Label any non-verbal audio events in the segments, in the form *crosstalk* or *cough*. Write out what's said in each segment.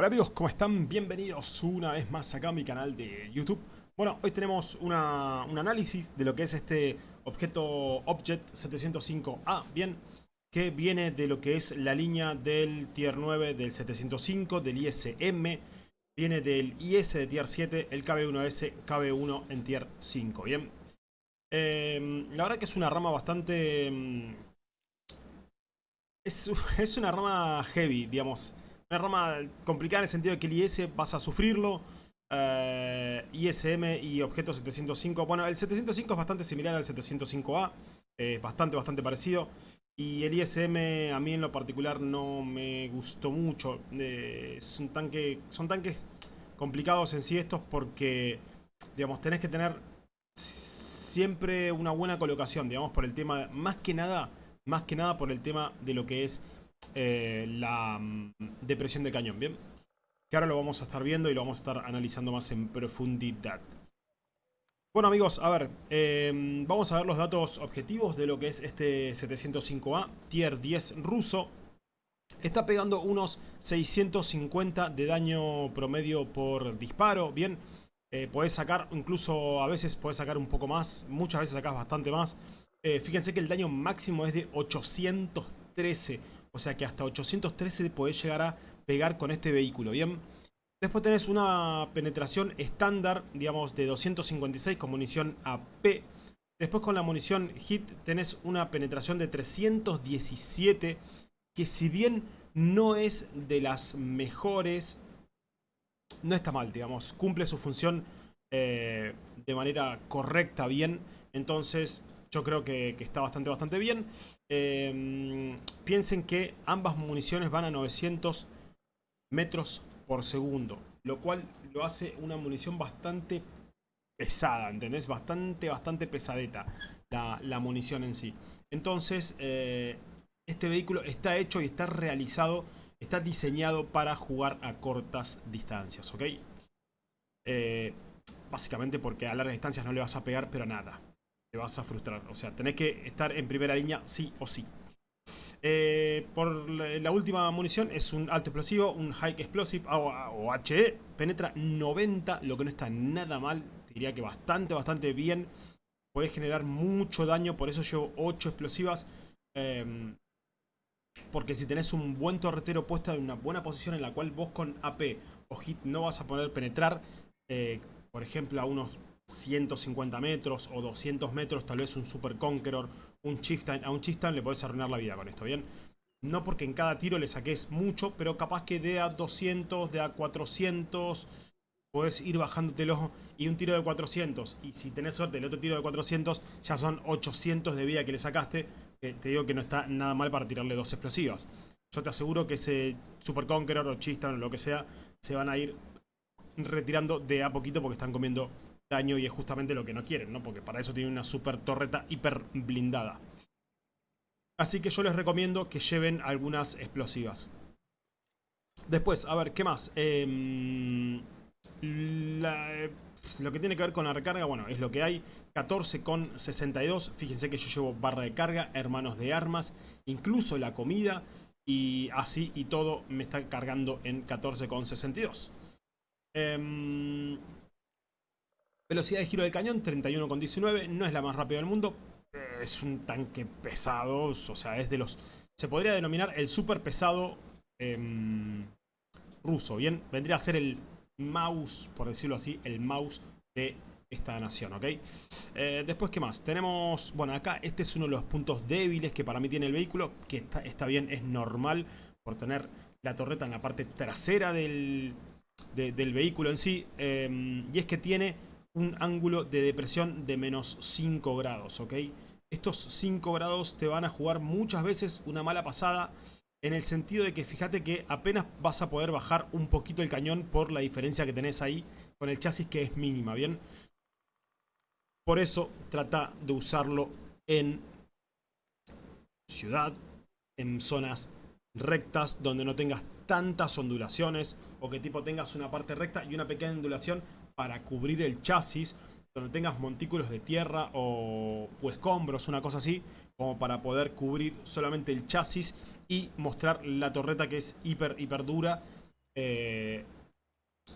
Hola amigos, ¿cómo están? Bienvenidos una vez más acá a mi canal de YouTube. Bueno, hoy tenemos un análisis de lo que es este objeto Object 705A, bien, que viene de lo que es la línea del Tier 9 del 705, del ISM, viene del IS de Tier 7, el KB1S, KB1 en Tier 5, bien. Eh, la verdad que es una rama bastante... Mm, es, *laughs* es una rama heavy, digamos una rama complicada en el sentido de que el IS vas a sufrirlo. Eh, ISM y objeto 705. Bueno, el 705 es bastante similar al 705A. bastante, bastante parecido. Y el ISM a mí en lo particular no me gustó mucho. Eh, es un tanque, son tanques complicados en sí estos porque, digamos, tenés que tener siempre una buena colocación, digamos, por el tema, más que nada, más que nada por el tema de lo que es eh, la mm, depresión de cañón, ¿bien? Que ahora lo vamos a estar viendo y lo vamos a estar analizando más en profundidad. Bueno amigos, a ver, em, vamos a ver los datos objetivos de lo que es este 705A, tier 10 ruso. Está pegando unos 650 de daño promedio por disparo, bien. Eh, podés sacar, incluso a veces podés sacar un poco más, muchas veces sacás bastante más. Eh, fíjense que el daño máximo es de 813. O sea que hasta 813 podés llegar a pegar con este vehículo, ¿bien? Después tenés una penetración estándar, digamos, de 256 con munición AP. Después con la munición HIT tenés una penetración de 317, que si bien no es de las mejores, no está mal, digamos. Cumple su función eh, de manera correcta, bien. Entonces yo creo que, está bastante, bastante bien. Em, piensen que ambas municiones van a 900 metros por segundo. Lo cual lo hace una munición bastante pesada, ¿entendés? Bastante, bastante pesadeta la, munición en sí. Entonces, eh, este vehículo está hecho y está realizado, está diseñado para jugar a cortas distancias, ¿ok? Eh, básicamente porque a largas distancias no le vas a pegar, pero nada te vas a frustrar. O sea, tenés que estar en primera línea sí o sí. Eh, por la última munición es un alto explosivo, un High Explosive o, HE. Penetra 90, lo que no está nada mal. Te diría que bastante, bastante bien. Podés generar mucho daño, por eso llevo 8 explosivas. Em, porque si tenés un buen torretero puesto en una buena posición en la cual vos con AP o hit no vas a poder penetrar, eh, por ejemplo a unos 150 metros o 200 metros, tal vez un Super Conqueror, un Chieftain. A un Chieftain le podés arruinar la vida con esto, ¿bien? No porque en cada tiro le saques mucho, pero capaz que de a 200, de a 400, podés ir bajándotelo y un tiro de 400. Y si tenés suerte, el otro tiro de 400 ya son 800 de vida que le sacaste. te digo que no está nada mal para tirarle dos explosivas. Yo te aseguro que ese Super Conqueror o Chieftain o lo que sea, se van a ir retirando de a poquito porque están comiendo daño y es justamente lo que no quieren, ¿no? Porque para eso tiene una super torreta hiper blindada. Así que yo les recomiendo que lleven algunas explosivas. Después, a ver, ¿qué más? Em, lo que tiene que ver con la recarga, bueno, es lo que hay. 14,62. Fíjense que yo llevo barra de carga, hermanos de armas, incluso la comida. Y así y todo me está cargando en 14,62. Eh, Velocidad de giro del cañón, 31,19. No es la más rápida del mundo. Es un tanque pesado. O sea, es de los... Se podría denominar el super pesado em, ruso. Bien, vendría a ser el mouse, por decirlo así, el mouse de esta nación, ¿ok? Eh, después, ¿qué más? Tenemos, bueno, acá este es uno de los puntos débiles que para mí tiene el vehículo, que está, bien, es normal por tener la torreta en la parte trasera del, del vehículo en sí, em, y es que tiene un ángulo de depresión de menos 5 grados, ¿ok? Estos 5 grados te van a jugar muchas veces una mala pasada en el sentido de que fíjate que apenas vas a poder bajar un poquito el cañón por la diferencia que tenés ahí con el chasis que es mínima, ¿bien? Por eso trata de usarlo en ciudad, en zonas rectas donde no tengas tantas ondulaciones o que tipo tengas una parte recta y una pequeña ondulación para cubrir el chasis, donde tengas montículos de tierra o, escombros, una cosa así, como para poder cubrir solamente el chasis y mostrar la torreta que es hiper, hiper dura. Eh,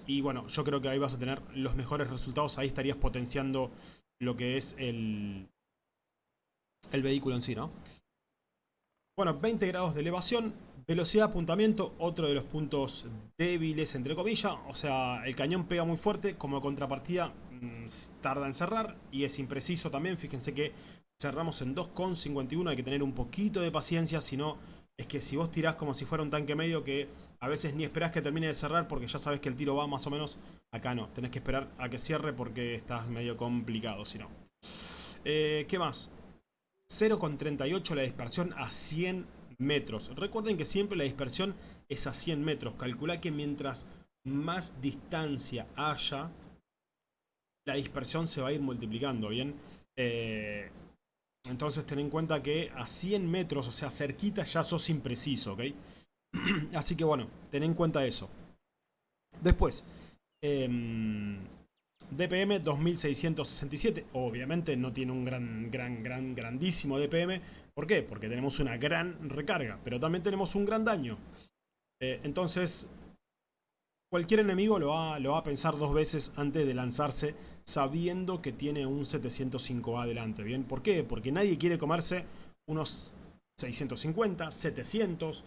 y bueno, yo creo que ahí vas a tener los mejores resultados. Ahí estarías potenciando lo que es el, el vehículo en sí, ¿no? Bueno, 20 grados de elevación, velocidad de apuntamiento, otro de los puntos débiles, entre comillas. O sea, el cañón pega muy fuerte, como contrapartida mm, tarda en cerrar y es impreciso también. Fíjense que cerramos en 2,51, hay que tener un poquito de paciencia, si no es que si vos tirás como si fuera un tanque medio que a veces ni esperás que termine de cerrar porque ya sabes que el tiro va más o menos, acá no, tenés que esperar a que cierre porque estás medio complicado si no. Eh, ¿Qué más? 0,38 la dispersión a 100 metros. Recuerden que siempre la dispersión es a 100 metros. Calcula que mientras más distancia haya, la dispersión se va a ir multiplicando, ¿bien? Eh, entonces ten en cuenta que a 100 metros, o sea, cerquita, ya sos impreciso, ¿ok? *clears throat* Así que bueno, ten en cuenta eso. Después, em, DPM 2667. Obviamente no tiene un gran, gran, gran, grandísimo DPM. ¿Por qué? Porque tenemos una gran recarga, pero también tenemos un gran daño. Eh, entonces, cualquier enemigo lo va, lo va, a pensar dos veces antes de lanzarse sabiendo que tiene un 705A adelante, ¿bien? ¿Por qué? Porque nadie quiere comerse unos 650, 700,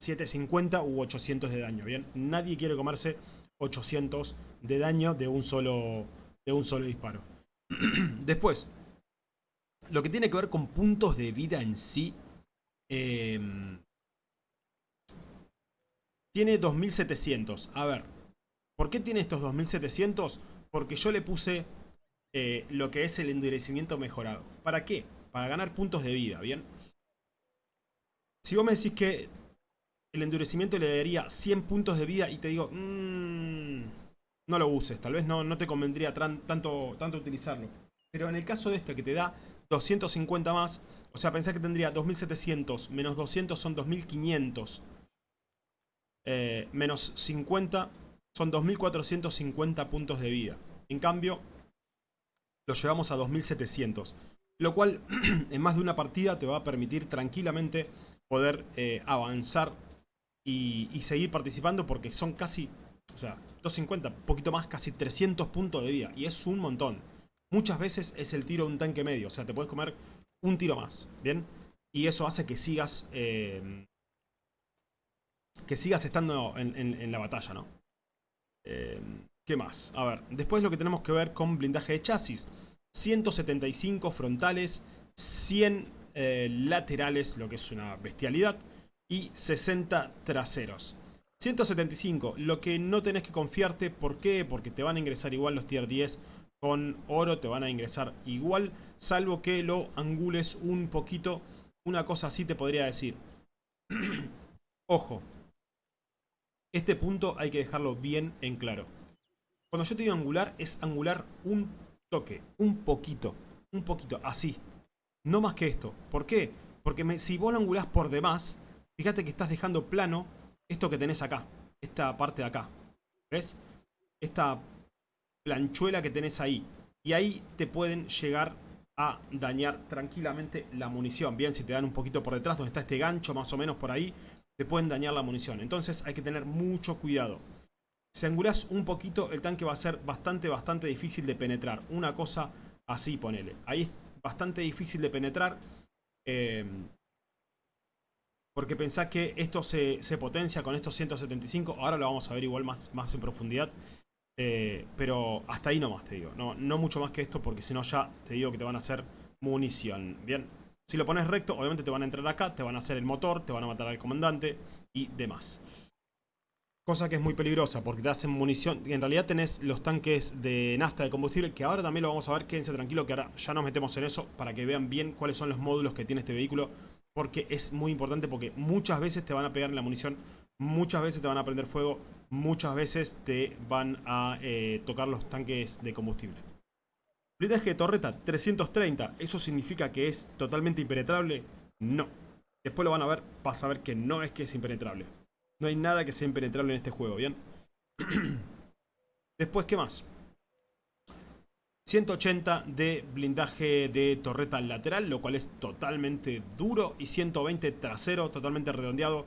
750 u 800 de daño, ¿bien? Nadie quiere comerse 800 de daño de un solo, de un solo disparo. *clears throat* Después, lo que tiene que ver con puntos de vida en sí, eh, tiene 2700. A ver, ¿por qué tiene estos 2700? Porque yo le puse eh, lo que es el endurecimiento mejorado. ¿Para qué? Para ganar puntos de vida, ¿bien? Si vos me decís que el endurecimiento le daría 100 puntos de vida y te digo, mmm, no lo uses, tal vez no, no te convendría tanto, tanto utilizarlo. Pero en el caso de este que te da 250 más, o sea, pensá que tendría 2700 menos 200 son 2500 eh, menos 50 son 2450 puntos de vida. En cambio, lo llevamos a 2700. Lo cual, *clears throat* en más de una partida, te va a permitir tranquilamente poder eh, avanzar y, y, seguir participando porque son casi, o sea, 250, poquito más, casi 300 puntos de vida. Y es un montón. Muchas veces es el tiro de un tanque medio, o sea, te puedes comer un tiro más, ¿bien? Y eso hace que sigas eh, que sigas estando en, la batalla, ¿no? Eh, ¿Qué más? A ver, después lo que tenemos que ver con blindaje de chasis. 175 frontales, 100 eh, laterales, lo que es una bestialidad, y 60 traseros. 175, lo que no tenés que confiarte, ¿por qué? Porque te van a ingresar igual los tier 10 con oro, te van a ingresar igual, salvo que lo angules un poquito. Una cosa así te podría decir. *clears throat* Ojo, este punto hay que dejarlo bien en claro. Cuando yo te digo angular, es angular un toque, un poquito, un poquito, así. No más que esto. ¿Por qué? Porque si vos lo angulás por demás, fíjate que estás dejando plano esto que tenés acá, esta parte de acá. ¿Ves? Esta planchuela que tenés ahí. Y ahí te pueden llegar a dañar tranquilamente la munición. Bien, si te dan un poquito por detrás, donde está este gancho más o menos por ahí, te pueden dañar la munición. Entonces hay que tener mucho cuidado. Si angulás un poquito, el tanque va a ser bastante, bastante difícil de penetrar. Una cosa así, ponele. Ahí es bastante difícil de penetrar. Eh, porque pensá que esto se, potencia con estos 175. Ahora lo vamos a ver igual más, más en profundidad. Eh, pero hasta ahí nomás te digo. No, no mucho más que esto porque si no ya te digo que te van a hacer munición. Bien. Si lo pones recto, obviamente te van a entrar acá, te van a hacer el motor, te van a matar al comandante y demás. Cosa que es muy peligrosa porque te hacen munición. En realidad tenés los tanques de nafta de combustible que ahora también lo vamos a ver. Quédense tranquilo que ahora ya nos metemos en eso para que vean bien cuáles son los módulos que tiene este vehículo. Porque es muy importante porque muchas veces te van a pegar en la munición, muchas veces te van a prender fuego, muchas veces te van a eh, tocar los tanques de combustible. Blindaje de torreta 330, ¿eso significa que es totalmente impenetrable? No. Después lo van a ver, vas a ver que no es que es impenetrable. No hay nada que sea impenetrable en este juego, ¿bien? *clears throat* Después, ¿qué más? 180 de blindaje de torreta lateral, lo cual es totalmente duro. Y 120 trasero, totalmente redondeado.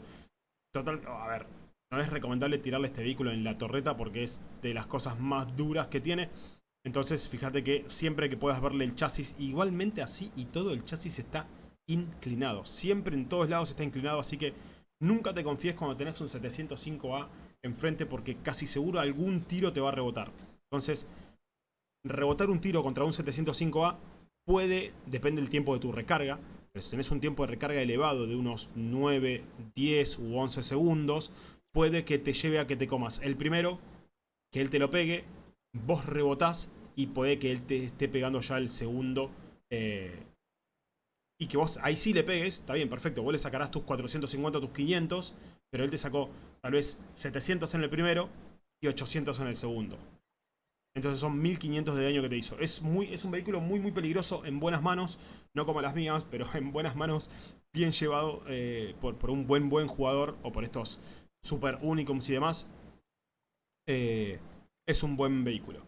Total, a ver, no es recomendable tirarle este vehículo en la torreta porque es de las cosas más duras que tiene. Entonces fíjate que siempre que puedas verle el chasis, igualmente así y todo el chasis está inclinado. Siempre en todos lados está inclinado, así que nunca te confíes cuando tenés un 705A enfrente porque casi seguro algún tiro te va a rebotar. Entonces, rebotar un tiro contra un 705A puede, depende del tiempo de tu recarga, pero si tenés un tiempo de recarga elevado de unos 9, 10 u 11 segundos, puede que te lleve a que te comas el primero, que él te lo pegue, vos rebotás y puede que él te esté pegando ya el segundo eh, y que vos ahí sí le pegues, está bien, perfecto, vos le sacarás tus 450, tus 500, pero él te sacó tal vez 700 en el primero y 800 en el segundo. Entonces son 1500 de daño que te hizo. Es, muy, es un vehículo muy muy peligroso en buenas manos, no como las mías, pero *laughs* en buenas manos, bien llevado eh, por, por, un buen buen jugador o por estos super unicums y demás. Eh, es un buen vehículo.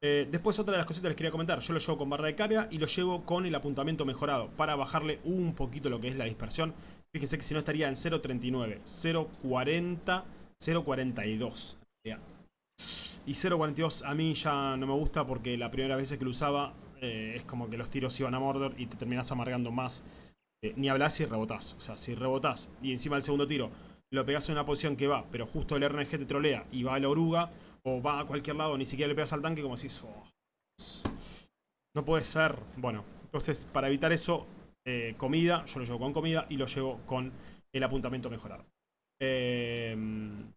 Eh, después otra de las cositas que les quería comentar. Yo lo llevo con barra de carga y lo llevo con el apuntamiento mejorado. Para bajarle un poquito lo que es la dispersión. Fíjense que si no estaría en 0.39, 0.40, 0.42. Y 0.42 a mí ya no me gusta porque la primera vez que lo usaba eh, es como que los tiros iban a morder y te terminás amargando más. Ni hablar si rebotás. O sea, si rebotás y encima el segundo tiro lo pegás en una posición que va, pero justo el RNG te trolea y va a la oruga o va a cualquier lado, ni siquiera le pegas al tanque como si oh, no puede ser. Bueno, entonces para evitar eso, eh, comida, yo lo llevo con comida y lo llevo con el apuntamiento mejorado. Em,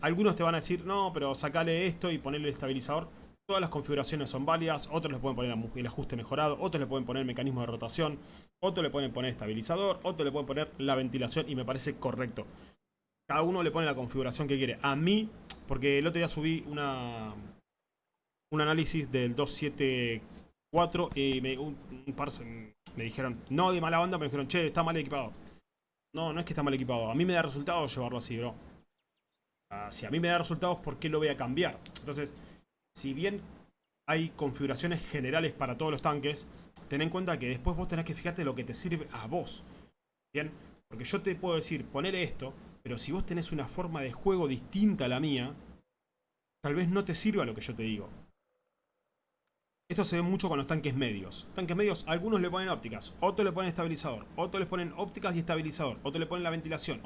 algunos te van a decir, no, pero sacale esto y ponerle el estabilizador. Todas las configuraciones son válidas, otros le pueden poner el ajuste mejorado, otros le pueden poner mecanismo de rotación, otros le pueden poner estabilizador, otros le pueden poner la ventilación y me parece correcto. Cada uno le pone la configuración que quiere. A mí, porque el otro día subí una, un análisis del 274 y me, un, par me dijeron, no de mala onda, me dijeron, che, está mal equipado. No, no es que está mal equipado. A mí me da resultados llevarlo así, bro. Ah, si a mí me da resultados, ¿por qué lo voy a cambiar? Entonces, si bien hay configuraciones generales para todos los tanques, ten en cuenta que después vos tenés que fijarte lo que te sirve a vos. Bien, porque yo te puedo decir, ponele esto, pero si vos tenés una forma de juego distinta a la mía, tal vez no te sirva lo que yo te digo. Esto se ve mucho con los tanques medios. Tanques medios, algunos le ponen ópticas, otros le ponen estabilizador, otros le ponen ópticas y estabilizador, otros le ponen la ventilación.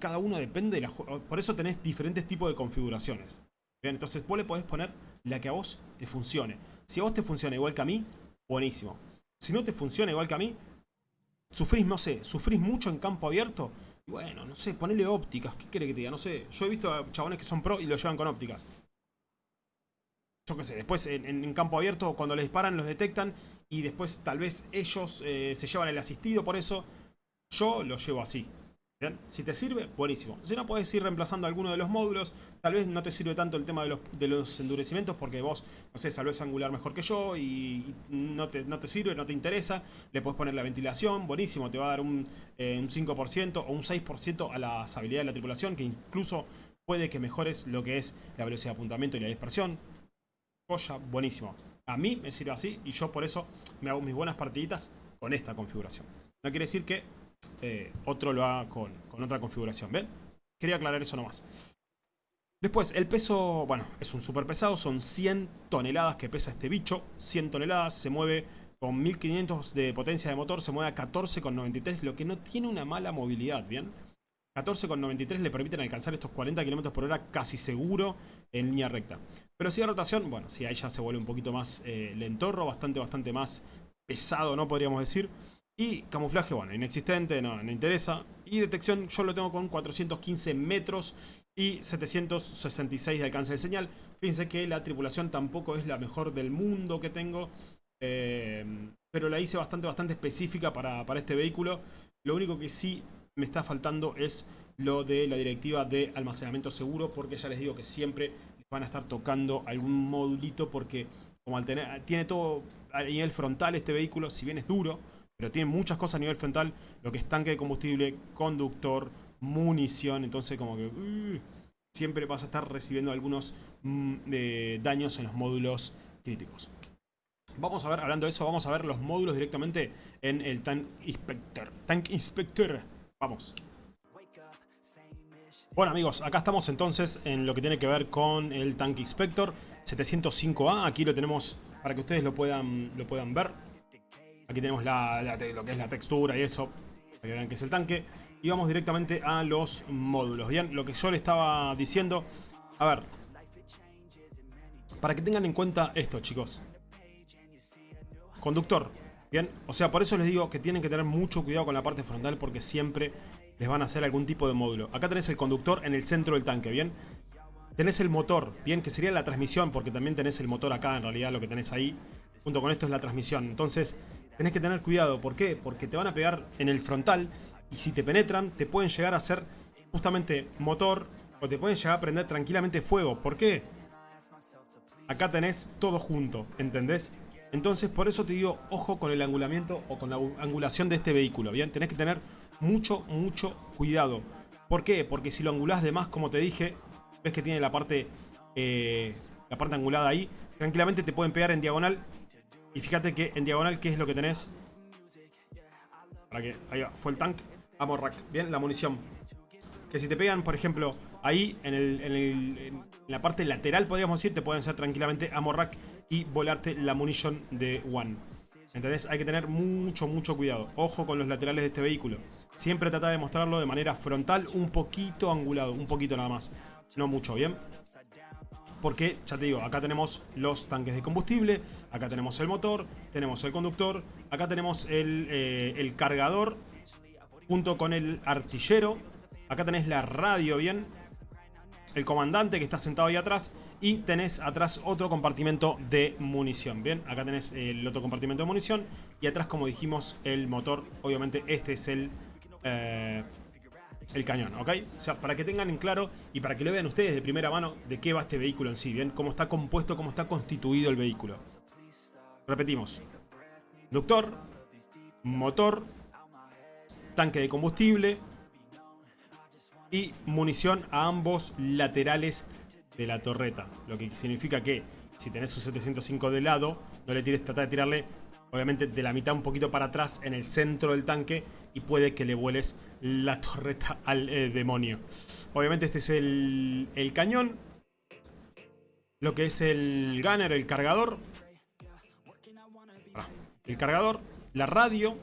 Cada uno depende de la... Por eso tenés diferentes tipos de configuraciones. Entonces vos le podés poner la que a vos te funcione. Si a vos te funciona igual que a mí, buenísimo. Si no te funciona igual que a mí, sufrís, no sé, sufrís mucho en campo abierto, bueno, no sé, ponele ópticas. ¿Qué quiere que te diga? No sé. Yo he visto a chabones que son pro y lo llevan con ópticas. Yo qué sé, después en, campo abierto cuando les disparan los detectan y después tal vez ellos eh, se llevan el asistido por eso. Yo lo llevo así. Si te sirve, buenísimo. Si no, puedes ir reemplazando alguno de los módulos. Tal vez no te sirve tanto el tema de los, endurecimientos porque vos, no sé, salves angular mejor que yo y, no, te, no te sirve, no te interesa. Le puedes poner la ventilación, buenísimo. Te va a dar un, 5% eh, o un 6% a las habilidades de la tripulación que incluso puede que mejores lo que es la velocidad de apuntamiento y la dispersión. Joya, buenísimo. A mí me sirve así y yo por eso me hago mis buenas partiditas con esta configuración. No quiere decir que eh, otro lo haga con, otra configuración. ¿Ven? Quería aclarar eso nomás. Después, el peso, bueno, es un super pesado, son 100 toneladas que pesa este bicho, 100 toneladas, se mueve con 1500 de potencia de motor, se mueve a 14,93, lo que no tiene una mala movilidad, ¿bien? 14,93 le permiten alcanzar estos 40 km por hora casi seguro en línea recta. Pero si de rotación, bueno, si ahí ya se vuelve un poquito más eh, lentorro, bastante, bastante más pesado, ¿no? Podríamos decir. Y camuflaje, bueno, inexistente, no, no interesa. Y detección yo lo tengo con 415 metros y 766 de alcance de señal. Fíjense que la tripulación tampoco es la mejor del mundo que tengo. Eh, pero la hice bastante, bastante específica para, para este vehículo. Lo único que sí me está faltando es lo de la directiva de almacenamiento seguro. Porque ya les digo que siempre van a estar tocando algún modulito. Porque como al tener, tiene todo a nivel frontal este vehículo, si bien es duro pero tiene muchas cosas a nivel frontal, lo que es tanque de combustible, conductor, munición, entonces como que uh, siempre vas a estar recibiendo algunos mm, daños en los módulos críticos. Vamos a ver, hablando de eso, vamos a ver los módulos directamente en el Tank Inspector. Tank Inspector, vamos. Bueno amigos, acá estamos entonces en lo que tiene que ver con el tanque Inspector 705A. Aquí lo tenemos para que ustedes lo puedan, lo puedan ver. Aquí tenemos lo que es la textura y eso, para que vean que es el tanque. Y vamos directamente a los módulos. Bien, lo que yo le estaba diciendo... A ver, para que tengan en cuenta esto chicos. Conductor, bien, o sea, por eso les digo que tienen que tener mucho cuidado con la parte frontal porque siempre les van a hacer algún tipo de módulo. Acá tenés el conductor en el centro del tanque, ¿bien? Tenés el motor, ¿bien? Que sería la transmisión, porque también tenés el motor acá, en realidad lo que tenés ahí. Junto con esto es la transmisión. Entonces, tenés que tener cuidado. ¿Por qué? Porque te van a pegar en el frontal y si te penetran, te pueden llegar a hacer justamente motor o te pueden llegar a prender tranquilamente fuego. ¿Por qué? Acá tenés todo junto, ¿entendés? Entonces, por eso te digo, ojo con el angulamiento o con la angulación de este vehículo, ¿bien? Tenés que tener mucho, mucho cuidado. ¿Por qué? Porque si lo angulás de más, como te dije, ves que tiene la parte, eh, la parte angulada ahí, tranquilamente te pueden pegar en diagonal. Y fíjate que en diagonal, ¿qué es lo que tenés? Para que, ahí va, fue el tank. Ammo rack, bien, la munición. Que si te pegan, por ejemplo, ahí en, el, en, la parte lateral, podríamos decir, te pueden hacer tranquilamente ammo rack y volarte la munición de One. ¿Entendés? Hay que tener mucho, mucho cuidado. Ojo con los laterales de este vehículo. Siempre trata de mostrarlo de manera frontal, un poquito angulado, un poquito nada más. No mucho, ¿bien? Porque, ya te digo, acá tenemos los tanques de combustible, acá tenemos el motor, tenemos el conductor, acá tenemos el, eh, el cargador, junto con el artillero. Acá tenés la radio, ¿bien? el comandante que está sentado ahí atrás y tenés atrás otro compartimento de munición. Bien, acá tenés el otro compartimento de munición y atrás, como dijimos, el motor. Obviamente este es el, eh, el cañón, ¿ok? O sea, para que tengan en claro y para que lo vean ustedes de primera mano de qué va este vehículo en sí, ¿bien? Cómo está compuesto, cómo está constituido el vehículo. Repetimos. Doctor, motor, tanque de combustible, y munición a ambos laterales de la torreta. Lo que significa que si tenés un 705 de lado, no le tires, trata de tirarle obviamente de la mitad un poquito para atrás en el centro del tanque y puede que le vueles la torreta al eh, demonio. Obviamente este es el, el cañón, lo que es el gunner, el cargador, el cargador, la radio,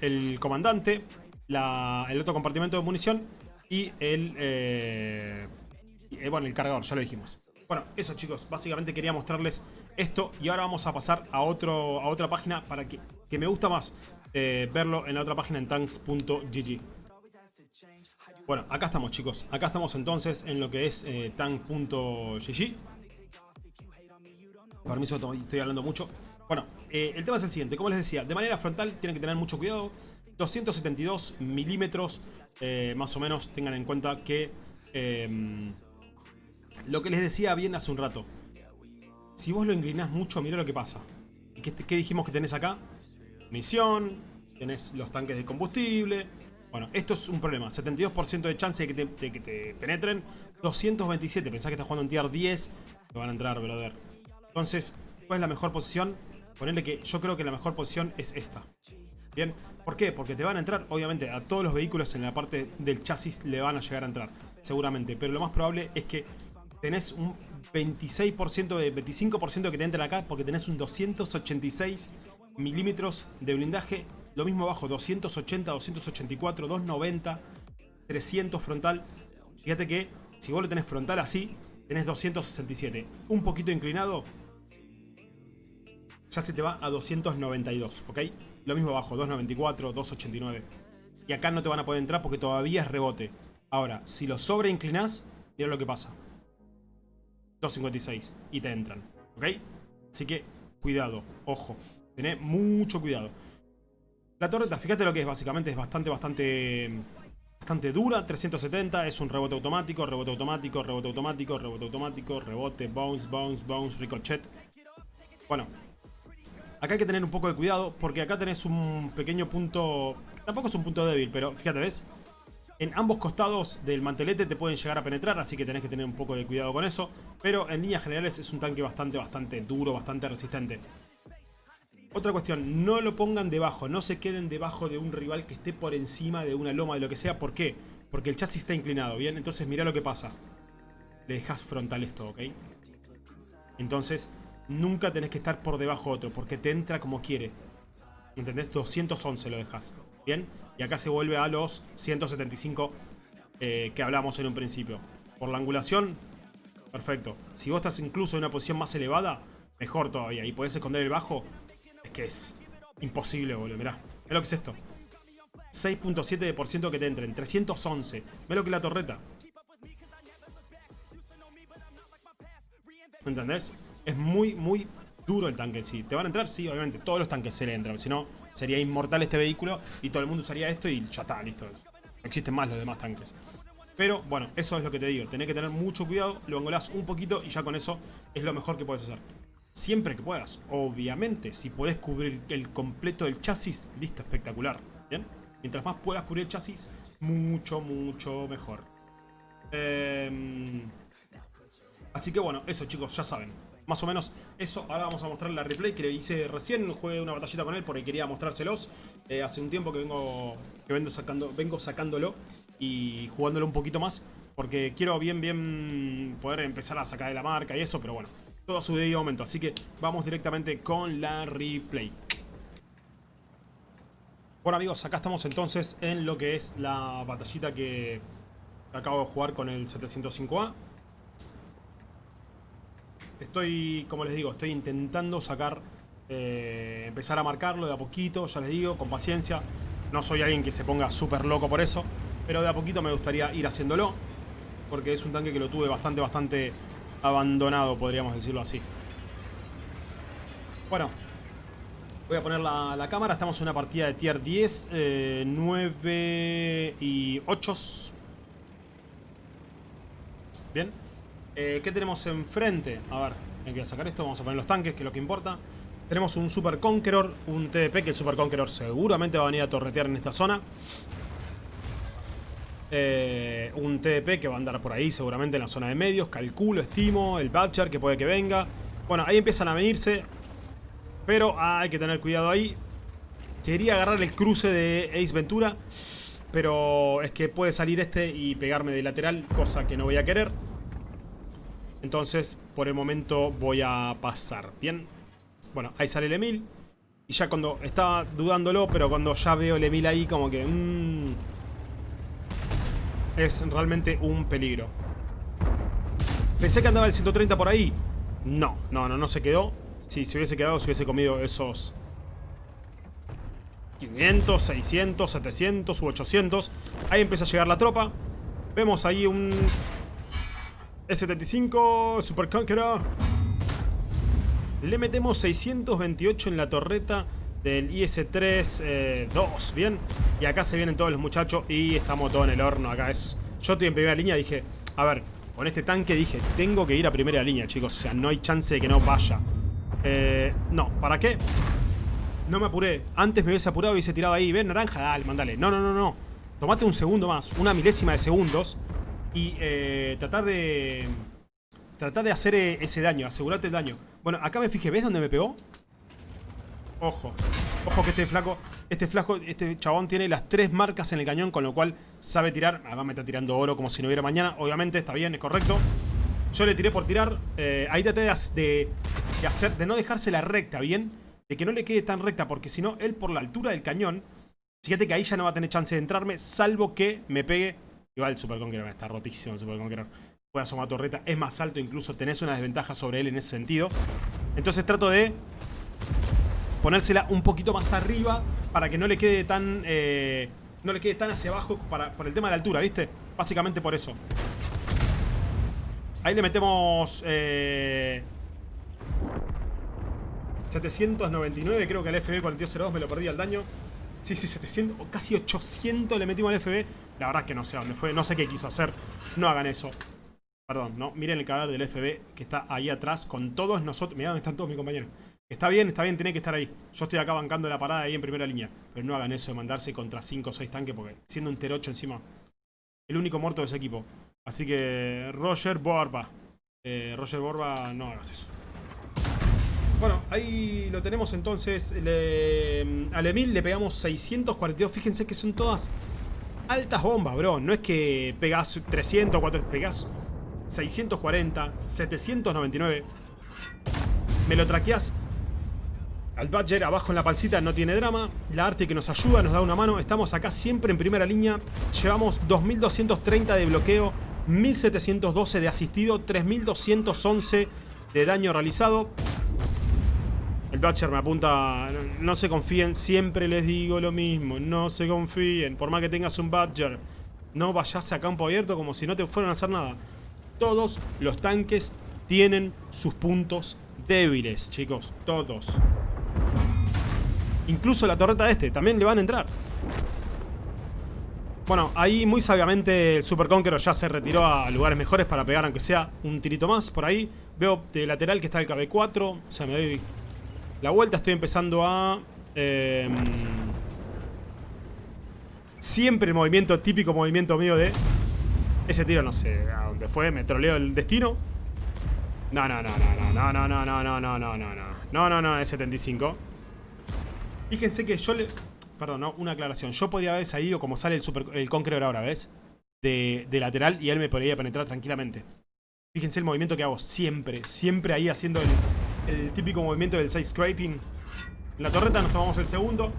el comandante, el otro compartimento de munición y el, eh, eh, bueno, el cargador, ya lo dijimos. Bueno, eso chicos, básicamente quería mostrarles esto y ahora vamos a pasar a, otro, a otra página para que, que me gusta más eh, verlo en la otra página en tanks.gg. Bueno, acá estamos chicos, acá estamos entonces en lo que es tank.gg. Permiso, estoy hablando mucho. Bueno, el tema es el siguiente, como les decía, de manera frontal tienen que tener mucho cuidado. 272 milímetros eh, más o menos tengan en cuenta que lo que les decía bien hace un rato. Si vos lo inclinás mucho, mira lo que pasa. ¿Qué, ¿Qué, dijimos que tenés acá? Misión, tenés los tanques de combustible. Bueno, esto es un problema. 72% de chance de que, te, que, te, penetren. 227, pensás que estás jugando en tier 10. Te van a entrar, brother. Entonces, ¿cuál es la mejor posición? Ponerle que yo creo que la mejor posición es esta. Bien, ¿por qué? Porque te van a entrar, obviamente, a todos los vehículos en la parte del chasis le van a llegar a entrar, seguramente. Pero lo más probable es que tenés un 26%, de 25% que te entren acá porque tenés un 286 milímetros de blindaje. Lo mismo abajo, 280, 284, 290, 300 frontal. Fíjate que si vos lo tenés frontal así, tenés 267. Un poquito inclinado, ya se te va a 292, ¿ok? Lo mismo abajo, 2.94, 2.89. Y acá no te van a poder entrar porque todavía es rebote. Ahora, si lo sobreinclinás, mira lo que pasa. 2.56 y te entran. ¿Ok? Así que, cuidado, ojo. Tené mucho cuidado. La torreta, fíjate lo que es, básicamente es bastante, bastante... Bastante dura, 370, es un rebote automático, rebote automático, rebote automático, rebote automático, rebote, bounce, bounce, bounce, ricochet. Bueno, Acá hay que tener un poco de cuidado porque acá tenés un pequeño punto... Tampoco es un punto débil, pero fíjate, ¿ves? En ambos costados del mantelete te pueden llegar a penetrar, así que tenés que tener un poco de cuidado con eso. Pero en líneas generales es un tanque bastante, bastante duro, bastante resistente. Otra cuestión, no lo pongan debajo, no se queden debajo de un rival que esté por encima de una loma, de lo que sea. ¿Por qué? Porque el chasis está inclinado, ¿bien? Entonces mira lo que pasa. Le dejas frontal esto, ¿ok? Entonces, nunca tenés que estar por debajo de otro, porque te entra como quiere. ¿Entendés? 211 lo dejas. ¿Bien? Y acá se vuelve a los 175 eh, que hablamos en un principio. Por la angulación, perfecto. Si vos estás incluso en una posición más elevada, mejor todavía. Y podés esconder el bajo, es que es imposible, boludo. Mirá, mirá lo que es esto. 6.7% que te entren, 311. Mirá lo que es la torreta. ¿Entendés? Es muy, muy duro el tanque sí. ¿Te van a entrar? Sí, obviamente. Todos los tanques se le entran. Si no, sería inmortal este vehículo y todo el mundo usaría esto y ya está, listo. Existen más los demás tanques. Pero bueno, eso es lo que te digo. Tenés que tener mucho cuidado, lo angolás un poquito y ya con eso es lo mejor que puedes hacer. Siempre que puedas. Obviamente, si podés cubrir el completo del chasis, listo, espectacular. ¿Bien? Mientras más puedas cubrir el chasis, mucho, mucho mejor. Eh... Así que bueno, eso chicos, ya saben. Más o menos eso. Ahora vamos a mostrar la replay que le hice recién. Jugué una batallita con él porque quería mostrárselos. Eh, hace un tiempo que vengo que vengo, sacando, vengo sacándolo y jugándolo un poquito más. Porque quiero bien, bien poder empezar a sacar de la marca y eso. Pero bueno, todo a su debido momento. Así que vamos directamente con la replay. Bueno amigos, acá estamos entonces en lo que es la batallita que acabo de jugar con el 705A. Estoy, como les digo, estoy intentando sacar, eh, empezar a marcarlo de a poquito, ya les digo, con paciencia. No soy alguien que se ponga súper loco por eso, pero de a poquito me gustaría ir haciéndolo. Porque es un tanque que lo tuve bastante, bastante abandonado, podríamos decirlo así. Bueno, voy a poner la, cámara. Estamos en una partida de tier 10, 9 eh, y 8. Bien. Eh, ¿Qué tenemos enfrente? A ver, hay que sacar esto, vamos a poner los tanques, que es lo que importa. Tenemos un Super Conqueror, un TDP, que el Super Conqueror seguramente va a venir a torretear en esta zona. Eh, un TDP que va a andar por ahí seguramente en la zona de medios, calculo, estimo, el Butcher que puede que venga. Bueno, ahí empiezan a venirse, pero hay que tener cuidado ahí. Quería agarrar el cruce de Ace Ventura, pero es que puede salir este y pegarme de lateral, cosa que no voy a querer. Entonces, por el momento voy a pasar. Bien. Bueno, ahí sale el Emil. Y ya cuando estaba dudándolo, pero cuando ya veo el Emil ahí, como que... Mmm, es realmente un peligro. Pensé que andaba el 130 por ahí. No, no, no, no se quedó. Si se hubiese quedado, se hubiese comido esos... 500, 600, 700 u 800. Ahí empieza a llegar la tropa. Vemos ahí un S75, Super Conqueror. Le metemos 628 en la torreta del IS-3 2, eh, ¿bien? Y acá se vienen todos los muchachos y estamos todos en el horno. Acá es... Yo estoy en primera línea, dije... A ver, con este tanque dije, tengo que ir a primera línea, chicos. O sea, no hay chance de que no vaya. Eh, no, ¿para qué? No me apuré. Antes me hubiese apurado y hubiese tirado ahí. Ven, naranja, dale, mandale. No, no, no, no. Tomate un segundo más. Una milésima de segundos y eh, tratar de tratar de hacer eh, ese daño, asegurarte el daño. Bueno, acá me fijé, ¿ves dónde me pegó? Ojo, ojo que este flaco, este flaco, este chabón tiene las tres marcas en el cañón, con lo cual sabe tirar. Además me está tirando oro como si no hubiera mañana. Obviamente está bien, es correcto. Yo le tiré por tirar. Eh, ahí traté de, de, hacer, de no dejársela recta, ¿bien? De que no le quede tan recta, porque si no, él por la altura del cañón, fíjate que ahí ya no va a tener chance de entrarme, salvo que me pegue Igual Super Conqueror está rotísimo el Super Conqueror. Puede asomar torreta, es más alto incluso, tenés una desventaja sobre él en ese sentido. Entonces trato de ponérsela un poquito más arriba para que no le quede tan... Eh, no le quede tan hacia abajo para, por el tema de altura, ¿viste? Básicamente por eso. Ahí le metemos... Eh, 799 creo que al FB4202 me lo perdí al daño. Sí, sí, 700 o casi 800 le metimos al FB. La verdad es que no sé dónde fue, no sé qué quiso hacer. No hagan eso. Perdón, no. Miren el cadáver del FB que está ahí atrás con todos nosotros. Mirá dónde están todos mis compañeros. Está bien, está bien, tiene que estar ahí. Yo estoy acá bancando la parada ahí en primera línea. Pero no hagan eso de mandarse contra 5 o 6 tanques porque siendo un T8 encima. El único muerto de ese equipo. Así que Roger Borba. Eh, Roger Borba, no hagas eso. Bueno, ahí lo tenemos entonces. Le, al Emil le pegamos 642. Fíjense que son todas altas bombas, bro. No es que pegás 300, 400, pegás 640, 799. Me lo traqueás al Badger abajo en la pancita, no tiene drama. La arte que nos ayuda, nos da una mano. Estamos acá siempre en primera línea. Llevamos 2230 de bloqueo, 1712 de asistido, 3211 de daño realizado. Badger me apunta, no, se confíen, siempre les digo lo mismo, no se confíen. Por más que tengas un Badger, no vayas a campo abierto como si no te fueran a hacer nada. Todos los tanques tienen sus puntos débiles, chicos, todos. Incluso la torreta este, también le van a entrar. Bueno, ahí muy sabiamente el Super Conqueror ya se retiró a lugares mejores para pegar aunque sea un tirito más por ahí. Veo de lateral que está el KB4, o sea, me doy la vuelta, estoy empezando a... Em, siempre el movimiento, típico movimiento mío de... Ese tiro no sé a dónde fue, me troleo el destino. No, no, no, no, no, no, no, no, no, no, no, no, no. No, no, no, es 75. Fíjense que yo le... Perdón, no, una aclaración. Yo podría haber salido como sale el, super, el Conqueror ahora, ¿ves? De, de, lateral y él me podría penetrar tranquilamente. Fíjense el movimiento que hago siempre. Siempre ahí haciendo el, el típico movimiento del side scraping. La torreta nos tomamos el segundo.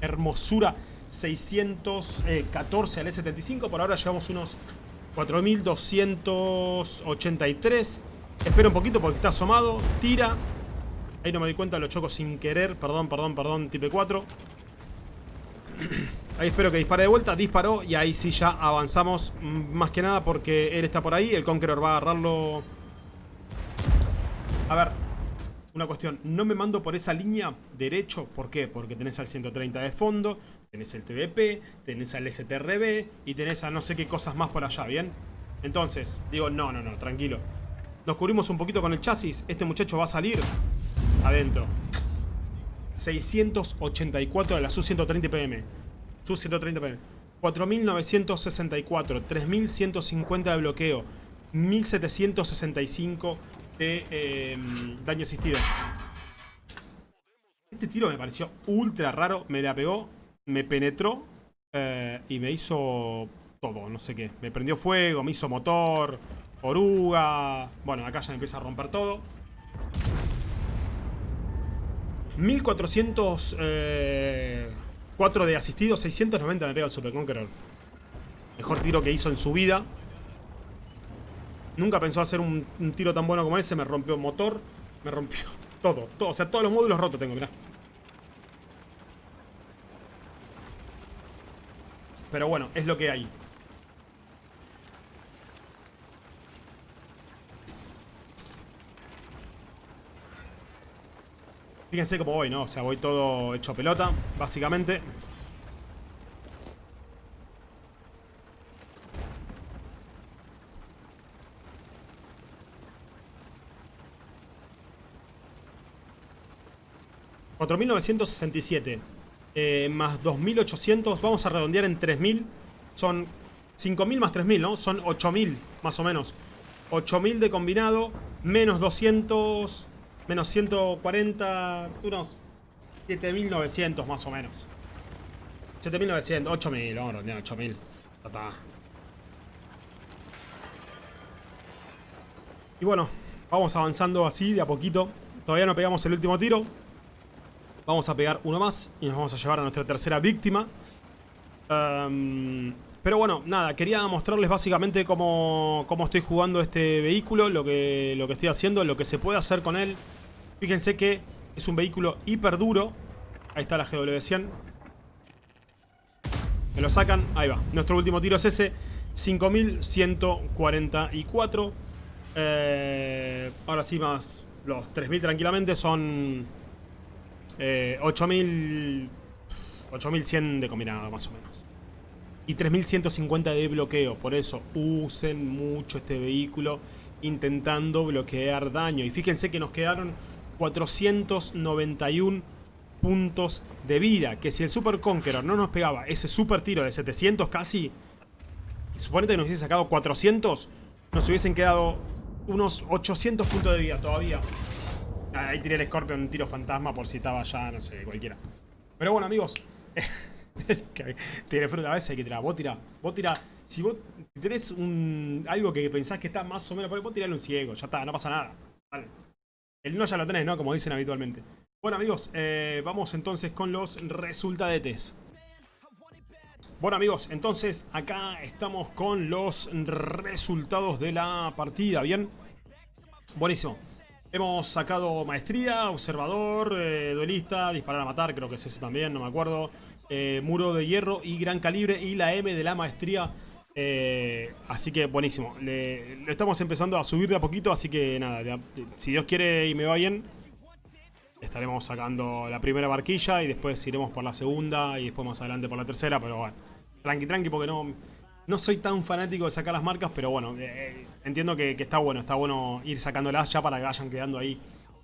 Hermosura. 614 al E75. Por ahora llevamos unos 4283. Espera un poquito porque está asomado. Tira. Ahí no me di cuenta, lo choco sin querer. Perdón, perdón, perdón, tipe 4. *clears throat* Ahí espero que dispare de vuelta. Disparó y ahí sí ya avanzamos. Más que nada porque él está por ahí. El Conqueror va a agarrarlo. A ver, una cuestión. No me mando por esa línea derecho. ¿Por qué? Porque tenés al 130 de fondo. Tenés el TVP. Tenés al STRB. Y tenés a no sé qué cosas más por allá, ¿bien? Entonces, digo, no, no, no, tranquilo. Nos cubrimos un poquito con el chasis. Este muchacho va a salir adentro. 684 de la SU-130 PM. SU-130 PM. 4.964. 3.150 de bloqueo. 1.765 de eh, daño asistido. Este tiro me pareció ultra raro. Me la pegó, me penetró eh, y me hizo todo, no sé qué. Me prendió fuego, me hizo motor, oruga. Bueno, acá ya me empieza a romper todo. 1404 eh, de asistido, 690 me pega el Super Conqueror. Mejor tiro que hizo en su vida. Nunca pensó hacer un, tiro tan bueno como ese. Me rompió motor, me rompió *laughs* todo, todo. O sea, todos los módulos rotos tengo, mirá. Pero bueno, es lo que hay. Fíjense cómo voy, ¿no? O sea, voy todo hecho pelota, básicamente. $4.967 eh, más 2.800, vamos a redondear en 3.000, son 5.000 más 3.000, ¿no? Son 8.000 más o menos. 8.000 de combinado, menos 200, Menos 140, unos 7900 más o menos. 7900, 8000, vamos a redondear 8000. Está. Y bueno, vamos avanzando así de a poquito. Todavía no pegamos el último tiro. Vamos a pegar uno más y nos vamos a llevar a nuestra tercera víctima. Um, pero bueno, nada, quería mostrarles básicamente cómo, cómo, estoy jugando este vehículo, lo que, lo que estoy haciendo, lo que se puede hacer con él. Fíjense que es un vehículo hiper duro. Ahí está la GW100. Me lo sacan. Ahí va. Nuestro último tiro es ese. 5144. Eh, ahora sí más los 3000 tranquilamente. Son eh, 8000... 8100 de combinado más o menos. Y 3150 de bloqueo. Por eso usen mucho este vehículo intentando bloquear daño. Y fíjense que nos quedaron 491 puntos de vida. Que si el Super Conqueror no nos pegaba ese super tiro de 700 casi, suponete que nos hubiese sacado 400, nos hubiesen quedado unos 800 puntos de vida todavía. Ahí tiré el Scorpion, un tiro fantasma por si estaba ya, no sé, cualquiera. Pero bueno amigos, *laughs* Tiene fruta, a veces hay que tirar. Vos tirá, vos tirá. Si vos tenés un, algo que pensás que está más o menos por ahí, vos tirale un ciego. Ya está, no pasa nada. El no ya lo tenés, ¿no? Como dicen habitualmente. Bueno amigos, eh, vamos entonces con los resultadetes. Bueno amigos, entonces acá estamos con los resultados de la partida, ¿bien? Buenísimo. Hemos sacado maestría, observador, eh, duelista, disparar a matar, creo que es ese también, no me acuerdo. Eh, muro de hierro y gran calibre y la M de la maestría. así que buenísimo. Le, estamos empezando a subir de a poquito, así que nada, si Dios quiere y me va bien, estaremos sacando la primera barquilla y después iremos por la segunda y después más adelante por la tercera, pero bueno, tranqui tranqui porque no, no soy tan fanático de sacar las marcas, pero bueno, eh, eh, entiendo que, está bueno, está bueno ir sacándolas ya para que vayan quedando ahí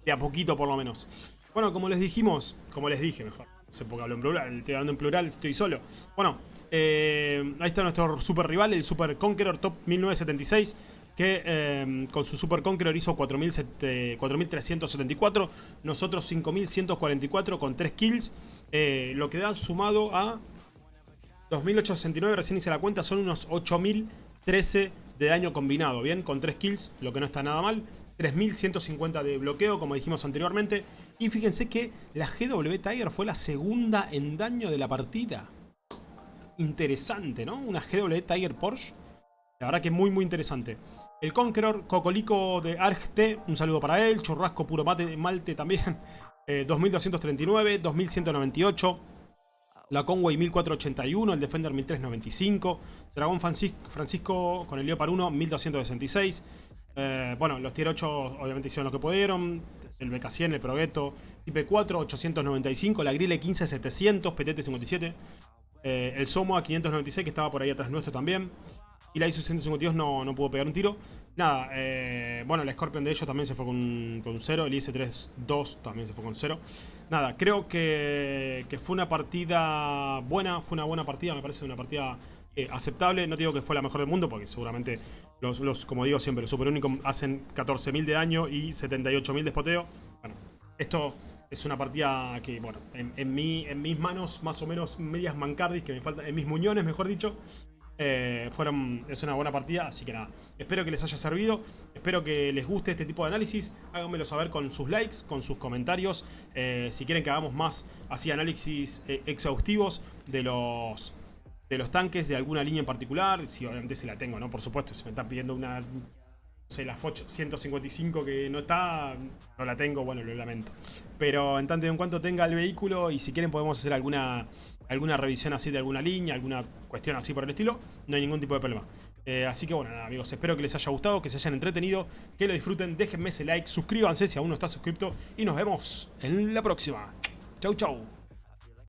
de a poquito por lo menos. Bueno, como les dijimos, como les dije mejor, no sé por qué hablo en plural, estoy hablando en plural, estoy solo. Bueno, eh, ahí está nuestro super rival, el Super Conqueror Top 1976 que con su Super Conqueror hizo 4.374, nosotros 5.144 con 3 kills, lo que da sumado a 2.869, recién hice la cuenta, son unos 8.013 de daño combinado, bien, con 3 kills, lo que no está nada mal, 3.150 de bloqueo, como dijimos anteriormente, y fíjense que la GW Tiger fue la segunda en daño de la partida. Interesante, ¿no? Una GW Tiger Porsche. La verdad que muy muy interesante. El Conqueror, Cocolico de ARGT, un saludo para él. Churrasco Puro Mate, Malte también, *laughs* 2239, 2198. La Conway 1481, el Defender 1395. Dragón Francisco, con el Leopard 1 1266. Eh, bueno, los tier 8 obviamente hicieron lo que pudieron. El BK100, el Progetto, IP4 895, la Grille 15700, PTT 57. el Somo a 596 que estaba por ahí atrás nuestro también. Y la ISO 152 no, no pudo pegar un tiro. Nada, eh, bueno, el Scorpion de ellos también se fue con, con 0. El IS-3-2 también se fue con 0. Nada, creo que, que, fue una partida buena. Fue una buena partida, me parece una partida eh, aceptable. No digo que fue la mejor del mundo, porque seguramente los, los como digo siempre, los Super Unicom hacen 14.000 de daño y 78.000 de spoteo. Bueno, esto es una partida que, bueno, en, en, mi, en mis manos, más o menos medias mancardis, que me faltan, en mis muñones, mejor dicho, eh, fueron, es una buena partida, así que nada, espero que les haya servido, espero que les guste este tipo de análisis, háganmelo saber con sus likes, con sus comentarios, eh, si quieren que hagamos más así análisis eh, exhaustivos de los, de los tanques de alguna línea en particular, si obviamente se la tengo, ¿no? Por supuesto, si me están pidiendo una, no sé, la Foch 155 que no está, no la tengo, bueno, lo lamento. Pero en tanto y en cuanto tenga el vehículo y si quieren podemos hacer alguna alguna revisión así de alguna línea, alguna cuestión así por el estilo, no hay ningún tipo de problema. Eh, así que bueno, nada amigos, espero que les haya gustado, que se hayan entretenido, que lo disfruten, déjenme ese like, suscríbanse si aún no estás suscrito y nos vemos en la próxima. Chau chau.